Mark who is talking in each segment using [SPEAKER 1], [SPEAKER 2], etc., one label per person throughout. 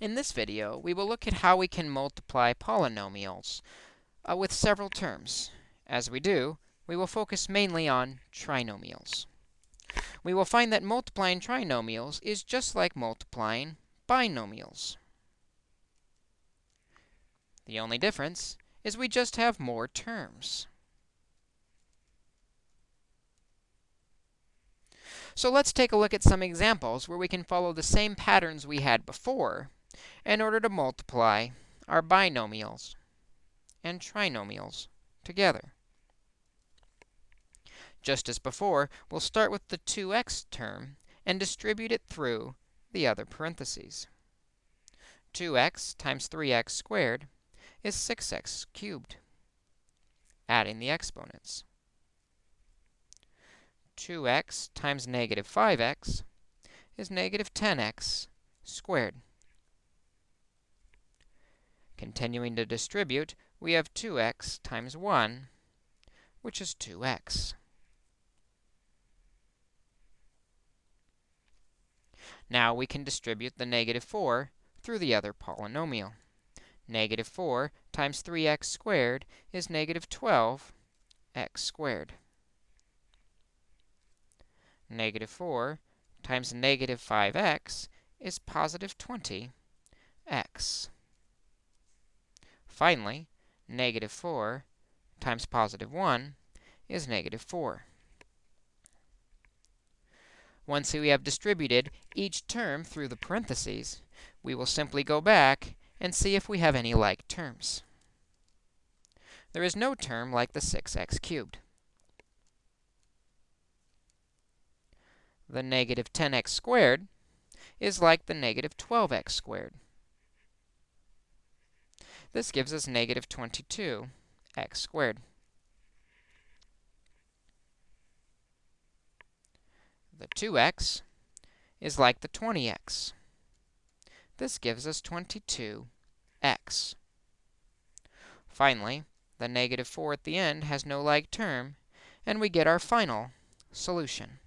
[SPEAKER 1] In this video, we will look at how we can multiply polynomials uh, with several terms. As we do, we will focus mainly on trinomials. We will find that multiplying trinomials is just like multiplying binomials. The only difference is we just have more terms. So let's take a look at some examples where we can follow the same patterns we had before in order to multiply our binomials and trinomials together. Just as before, we'll start with the 2x term and distribute it through the other parentheses. 2x times 3x squared is 6x cubed, adding the exponents. 2x times negative 5x is negative 10x squared. Continuing to distribute, we have 2x times 1, which is 2x. Now we can distribute the negative 4 through the other polynomial. Negative 4 times 3x squared is negative 12x squared negative 4 times negative 5x is positive 20x. Finally, negative 4 times positive 1 is negative 4. Once we have distributed each term through the parentheses, we will simply go back and see if we have any like terms. There is no term like the 6x cubed. the negative 10x squared is like the negative 12x squared. This gives us negative 22x squared. The 2x is like the 20x. This gives us 22x. Finally, the negative 4 at the end has no like term, and we get our final solution.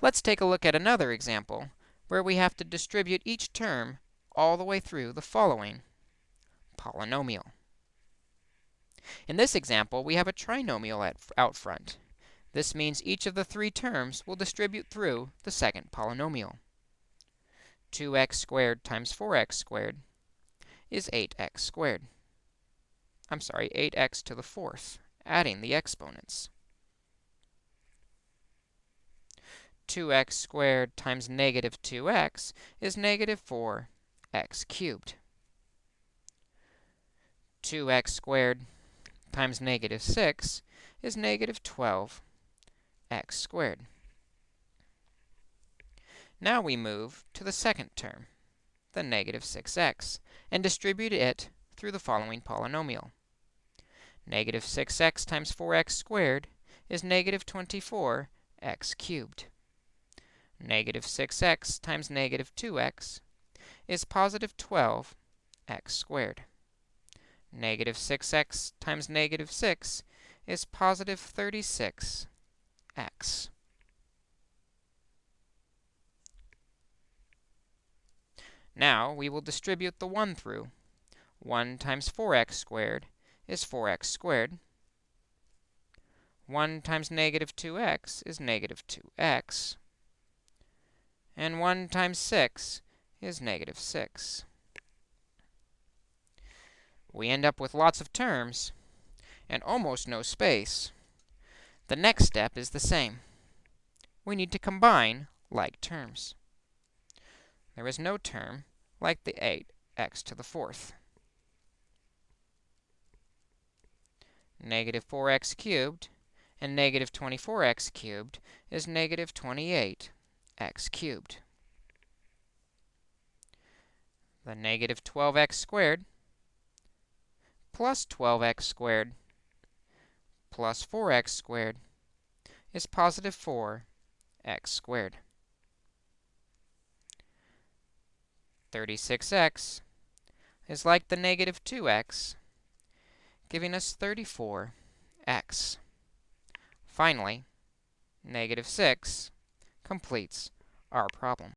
[SPEAKER 1] Let's take a look at another example where we have to distribute each term all the way through the following polynomial. In this example, we have a trinomial at, out front. This means each of the three terms will distribute through the second polynomial. 2x squared times 4x squared is 8x squared. I'm sorry, 8x to the fourth, adding the exponents. 2x squared times negative 2x is negative 4x cubed. 2x squared times negative 6 is negative 12x squared. Now we move to the second term, the negative 6x, and distribute it through the following polynomial. Negative 6x times 4x squared is negative 24x cubed negative 6x times negative 2x is positive 12x squared. Negative 6x times negative 6 is positive 36x. Now, we will distribute the 1 through. 1 times 4x squared is 4x squared. 1 times negative 2x is negative 2x and 1 times 6 is negative 6. We end up with lots of terms and almost no space. The next step is the same. We need to combine like terms. There is no term like the 8x to the fourth. Negative 4x cubed and negative 24x cubed is negative 28 x cubed. The negative 12x squared plus 12x squared plus 4x squared is positive 4x squared. 36x is like the negative 2x, giving us 34x. Finally, negative 6 completes our problem.